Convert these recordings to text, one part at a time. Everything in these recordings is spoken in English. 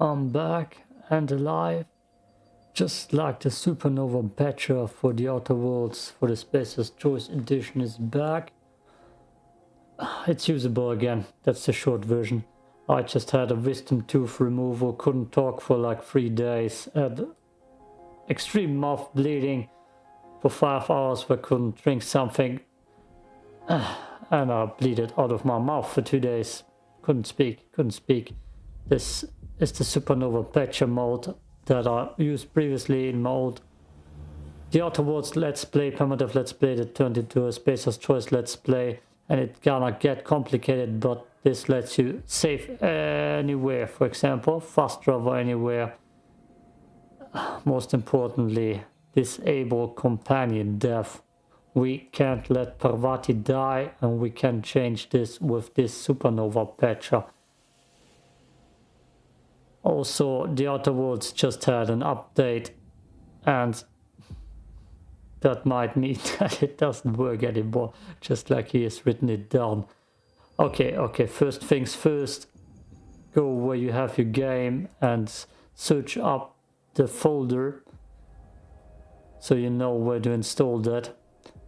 I'm back and alive. Just like the Supernova patcher for the Outer Worlds for the Spacer's Choice edition is back. It's usable again, that's the short version. I just had a wisdom tooth removal, couldn't talk for like three days, had extreme mouth bleeding for five hours but couldn't drink something. And I bleeded out of my mouth for two days. Couldn't speak, couldn't speak. This is the Supernova Patcher mod that I used previously in mode. The Outer Worlds Let's Play, Permadeath Let's Play that turned into a Spacer's Choice Let's Play and it gonna get complicated but this lets you save anywhere, for example, fast travel anywhere. Most importantly, disable companion death. We can't let Parvati die and we can change this with this supernova patcher. Also, the Outer Worlds just had an update and that might mean that it doesn't work anymore, just like he has written it down. Okay, okay, first things first, go where you have your game and search up the folder so you know where to install that.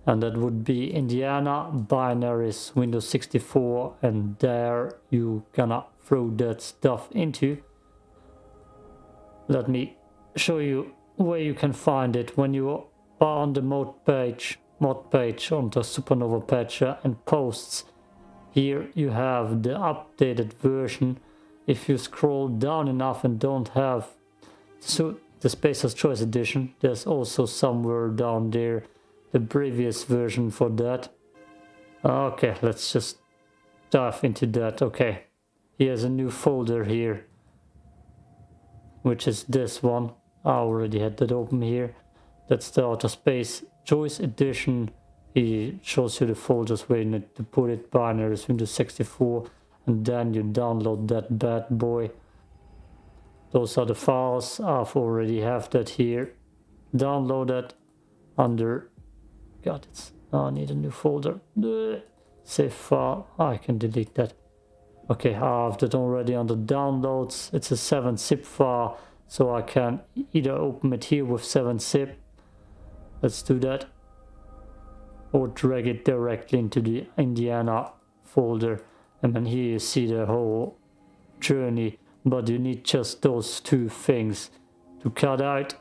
And that would be Indiana binaries Windows 64 and there you gonna throw that stuff into. Let me show you where you can find it when you are on the mod page, mod page on the Supernova Patcher uh, and posts here you have the updated version. If you scroll down enough and don't have so the Spacer's Choice edition, there's also somewhere down there the previous version for that. Okay, let's just dive into that. Okay, here's a new folder here, which is this one. I already had that open here. That's the Outer Space Choice edition. He shows you the folders where you need to put it binaries Windows 64 and then you download that bad boy. Those are the files. I've already have that here. Downloaded under god it's I need a new folder. Save file. I can delete that okay I have that already on the downloads. It's a 7 zip file so I can either open it here with 7 zip. Let's do that. Or drag it directly into the Indiana folder. And then here you see the whole journey. But you need just those two things to cut out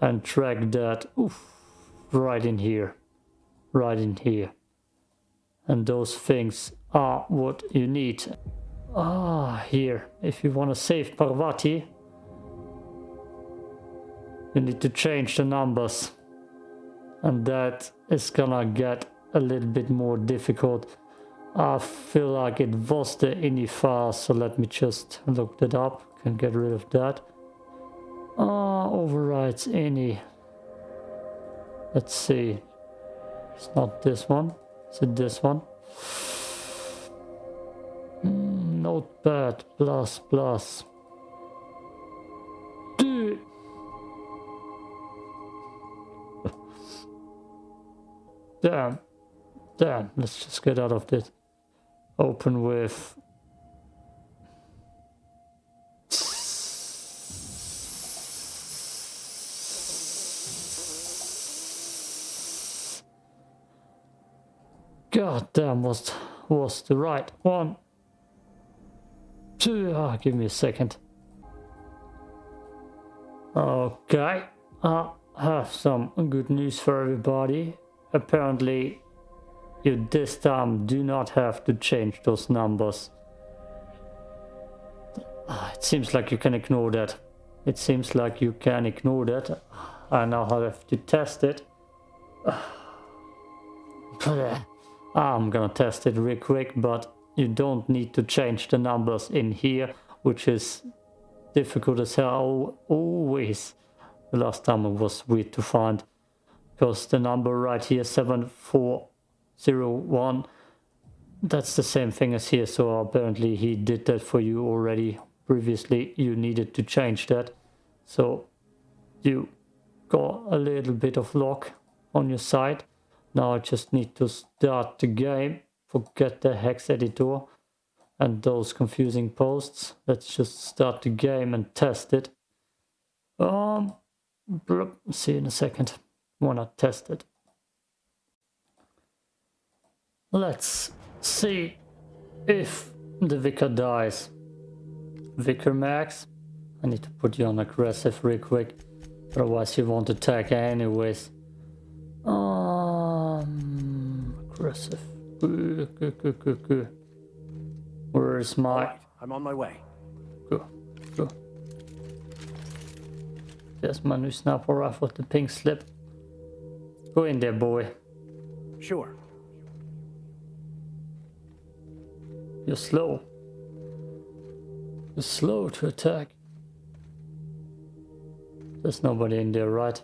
and drag that oof, right in here. Right in here. And those things are what you need ah here if you want to save Parvati you need to change the numbers and that is gonna get a little bit more difficult. I feel like it was the ini file, so let me just look that up, can get rid of that. Ah, uh, overrides ini. Let's see. It's not this one. Is it this one? Notepad plus plus. Damn. Damn. Let's just get out of this. Open with... God damn, was, was the right one. Ah, give me a second. Okay, I have some good news for everybody apparently you this time do not have to change those numbers. Ah, it seems like you can ignore that. It seems like you can ignore that. I now have to test it. I'm gonna test it real quick, but you don't need to change the numbers in here, which is difficult as hell. Always. The last time it was weird to find. Because the number right here 7401 that's the same thing as here. So apparently he did that for you already. Previously you needed to change that. So you got a little bit of luck on your side. Now I just need to start the game forget the hex editor and those confusing posts. Let's just start the game and test it. Um, see in a second. Wanna test it. Let's see if the vicar dies. Vicar Max, I need to put you on aggressive real quick. Otherwise you won't attack anyways. Um, aggressive. Where's my... right, I'm on my way. Go, go. There's my new sniper rifle with the pink slip. Go in there, boy. Sure. You're slow. You're slow to attack. There's nobody in there, right?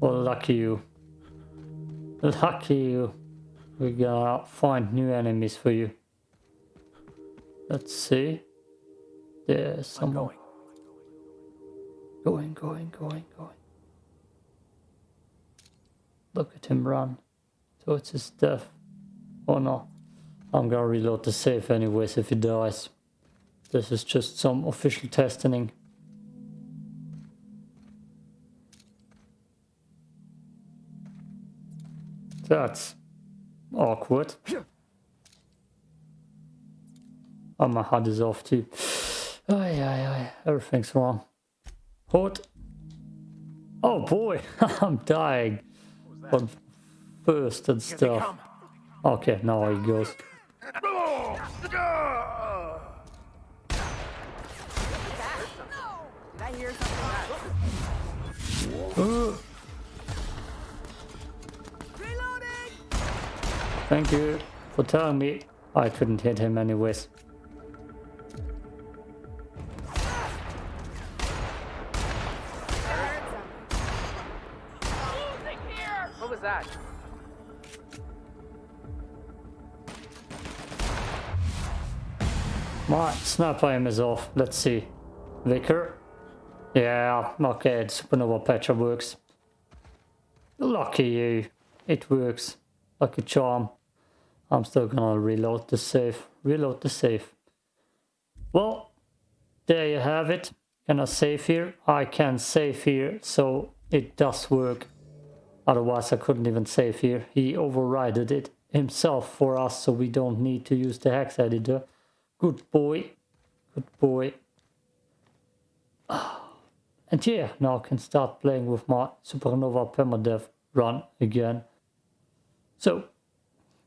Well, lucky you. Lucky you. We gotta find new enemies for you. Let's see. There's I'm going. going, going, going, going. Look at him run towards his death. Oh no. I'm gonna reload the save anyways if he dies. This is just some official testing. That's awkward. Oh, my HUD is off too. Ay, ay, ay. Everything's wrong. What? Oh boy, I'm dying. But first and stuff. Okay, now he goes. Did Thank you for telling me I couldn't hit him anyways. What was that? My sniper aim is off. Let's see. Vicar? Yeah, okay, the Supernova patcher works. Lucky you. It works. Like a charm. I'm still gonna reload the save. Reload the save. Well, there you have it. Can I save here? I can save here, so it does work. Otherwise I couldn't even save here. He overrided it himself for us, so we don't need to use the hex editor. Good boy. Good boy. And yeah, now I can start playing with my Supernova Permadeath run again. So,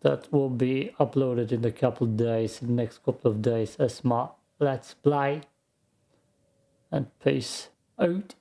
that will be uploaded in a couple of days, in the next couple of days as my Let's Play. And peace out.